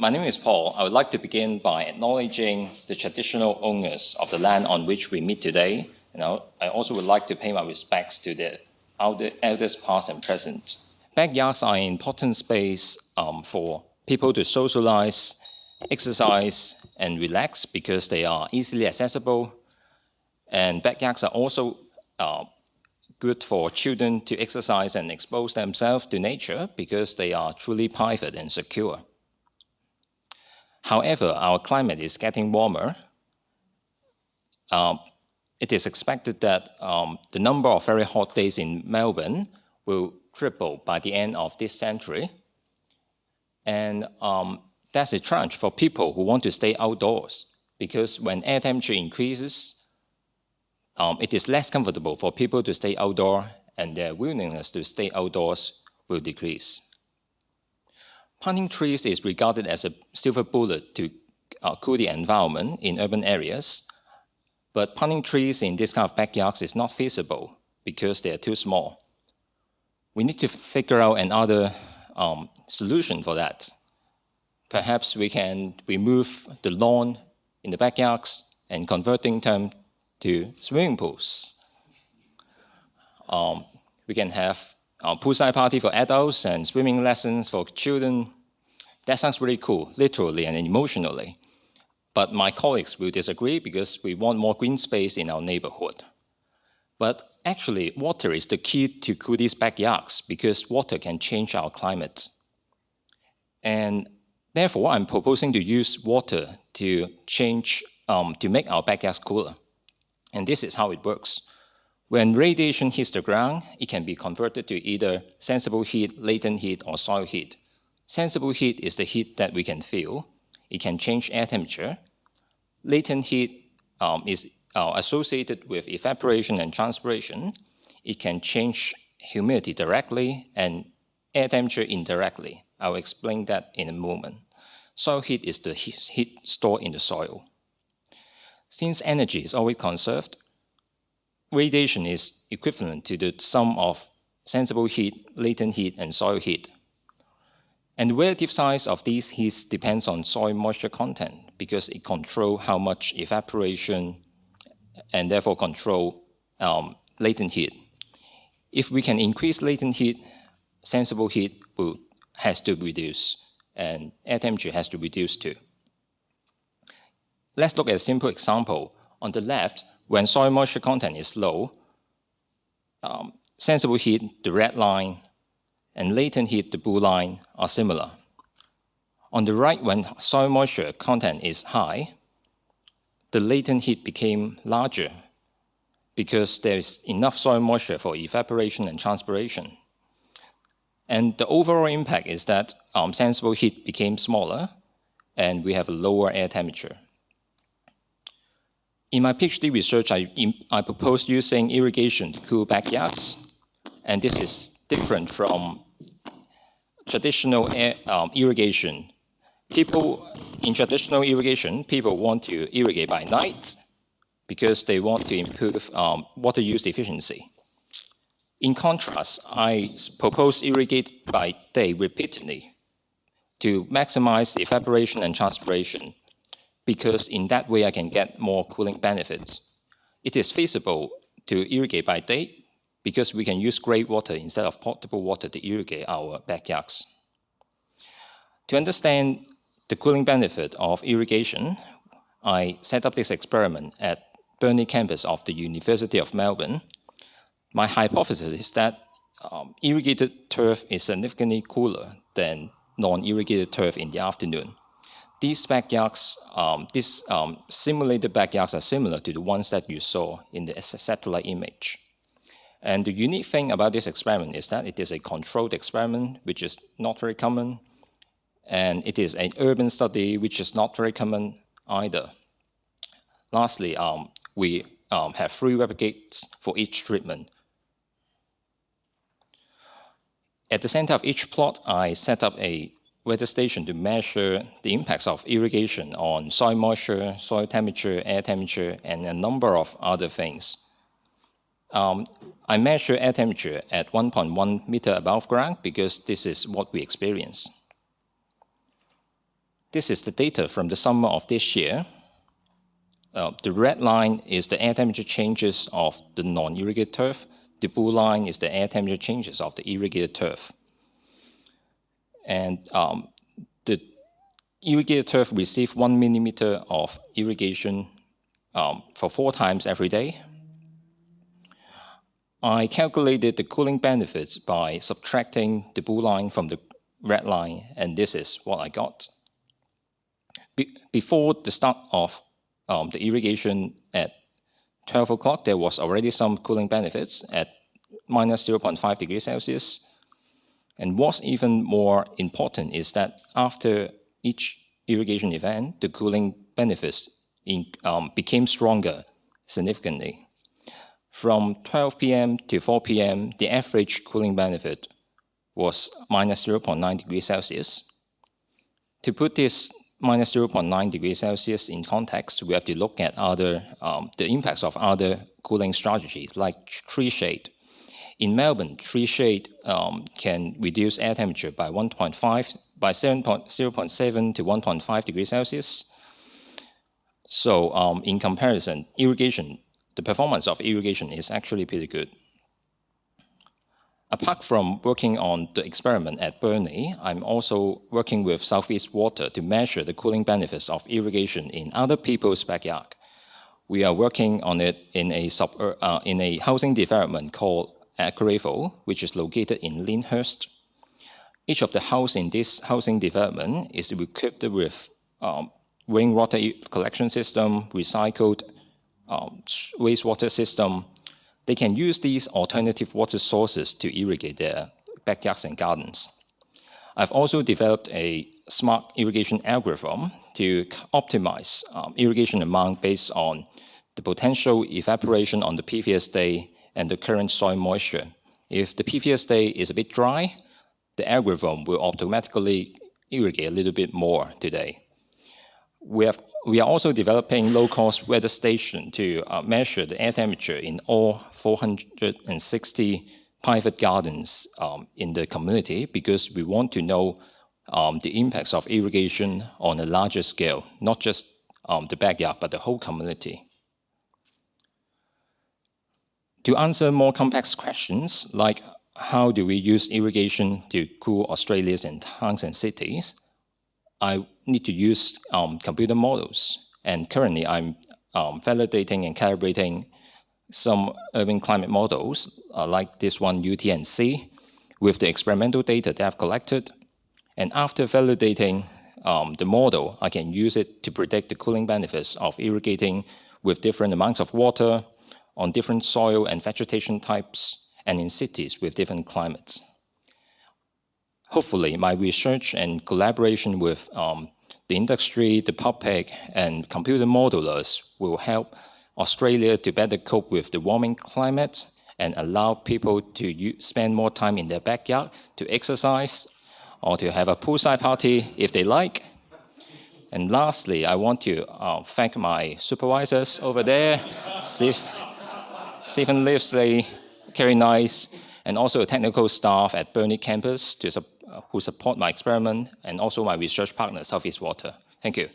my name is Paul. I would like to begin by acknowledging the traditional owners of the land on which we meet today. And I also would like to pay my respects to the elders past and present. Backyards are an important space um, for people to socialize, exercise, and relax because they are easily accessible. And backyards are also uh, good for children to exercise and expose themselves to nature because they are truly private and secure. However, our climate is getting warmer. Uh, it is expected that um, the number of very hot days in Melbourne will triple by the end of this century. And um, that's a challenge for people who want to stay outdoors because when air temperature increases, um, it is less comfortable for people to stay outdoors and their willingness to stay outdoors will decrease. Planting trees is regarded as a silver bullet to uh, cool the environment in urban areas, but planting trees in this kind of backyards is not feasible because they are too small. We need to figure out another um, solution for that. Perhaps we can remove the lawn in the backyards and converting them to swimming pools. Um, we can have a poolside party for adults and swimming lessons for children. That sounds really cool, literally and emotionally. But my colleagues will disagree because we want more green space in our neighborhood. But actually, water is the key to cool these backyards because water can change our climate. And therefore, I'm proposing to use water to change, um, to make our backyards cooler. And this is how it works. When radiation hits the ground, it can be converted to either sensible heat, latent heat, or soil heat. Sensible heat is the heat that we can feel. It can change air temperature. Latent heat um, is uh, associated with evaporation and transpiration. It can change humidity directly and air temperature indirectly. I'll explain that in a moment. Soil heat is the heat stored in the soil. Since energy is always conserved, radiation is equivalent to the sum of sensible heat, latent heat, and soil heat. And the relative size of these heats depends on soil moisture content because it controls how much evaporation and therefore control um, latent heat. If we can increase latent heat, sensible heat will, has to reduce and air temperature has to reduce too. Let's look at a simple example. On the left, when soil moisture content is low, um, sensible heat, the red line, and latent heat, the blue line, are similar. On the right, when soil moisture content is high, the latent heat became larger because there is enough soil moisture for evaporation and transpiration. And the overall impact is that um, sensible heat became smaller and we have a lower air temperature. In my PhD research, I, I proposed using irrigation to cool backyards. And this is different from traditional air, um, irrigation. People, in traditional irrigation, people want to irrigate by night because they want to improve um, water use efficiency. In contrast, I propose irrigate by day repeatedly to maximize evaporation and transpiration because in that way I can get more cooling benefits. It is feasible to irrigate by day because we can use grey water instead of potable water to irrigate our backyards. To understand the cooling benefit of irrigation, I set up this experiment at Burnley campus of the University of Melbourne. My hypothesis is that um, irrigated turf is significantly cooler than non-irrigated turf in the afternoon. These backyards, um, these um, simulated backyards are similar to the ones that you saw in the satellite image. And the unique thing about this experiment is that it is a controlled experiment, which is not very common. And it is an urban study, which is not very common either. Lastly, um, we um, have three replicates for each treatment. At the center of each plot, I set up a weather station to measure the impacts of irrigation on soil moisture, soil temperature, air temperature, and a number of other things. Um, I measure air temperature at 1.1 meter above ground because this is what we experience. This is the data from the summer of this year. Uh, the red line is the air temperature changes of the non-irrigated turf. The blue line is the air temperature changes of the irrigated turf. And um, the irrigated turf received one millimeter of irrigation um, for four times every day. I calculated the cooling benefits by subtracting the blue line from the red line, and this is what I got. Be before the start of um, the irrigation at 12 o'clock, there was already some cooling benefits at minus 0.5 degrees Celsius. And what's even more important is that after each irrigation event, the cooling benefits in, um, became stronger significantly. From 12 p.m. to 4 p.m., the average cooling benefit was minus 0.9 degrees Celsius. To put this minus 0.9 degrees Celsius in context, we have to look at other um, the impacts of other cooling strategies like tree shade. In Melbourne, tree shade um, can reduce air temperature by 1.5 by 0.7 to 1.5 degrees Celsius. So um, in comparison, irrigation, the performance of irrigation is actually pretty good. Apart from working on the experiment at Burnley, I'm also working with Southeast Water to measure the cooling benefits of irrigation in other people's backyard. We are working on it in a, sub, uh, in a housing development called Aquarevo, which is located in Lyndhurst. Each of the house in this housing development is equipped with um, rainwater collection system, recycled um, wastewater system, they can use these alternative water sources to irrigate their backyards and gardens. I've also developed a smart irrigation algorithm to optimize um, irrigation amount based on the potential evaporation on the previous day and the current soil moisture. If the previous day is a bit dry, the algorithm will automatically irrigate a little bit more today. We have we are also developing low-cost weather station to uh, measure the air temperature in all 460 private gardens um, in the community because we want to know um, the impacts of irrigation on a larger scale, not just um, the backyard, but the whole community. To answer more complex questions, like how do we use irrigation to cool Australia's and towns and cities, I need to use um, computer models. And currently, I'm um, validating and calibrating some urban climate models, uh, like this one, UT&C, with the experimental data that I've collected. And after validating um, the model, I can use it to predict the cooling benefits of irrigating with different amounts of water on different soil and vegetation types and in cities with different climates. Hopefully, my research and collaboration with um, the industry, the public, and computer modelers will help Australia to better cope with the warming climate and allow people to spend more time in their backyard to exercise or to have a poolside party if they like. And lastly, I want to uh, thank my supervisors over there, Steve, Stephen Livesley, Kerry Nice, and also technical staff at Burnley campus to support who support my experiment and also my research partner, Southeast Water. Thank you.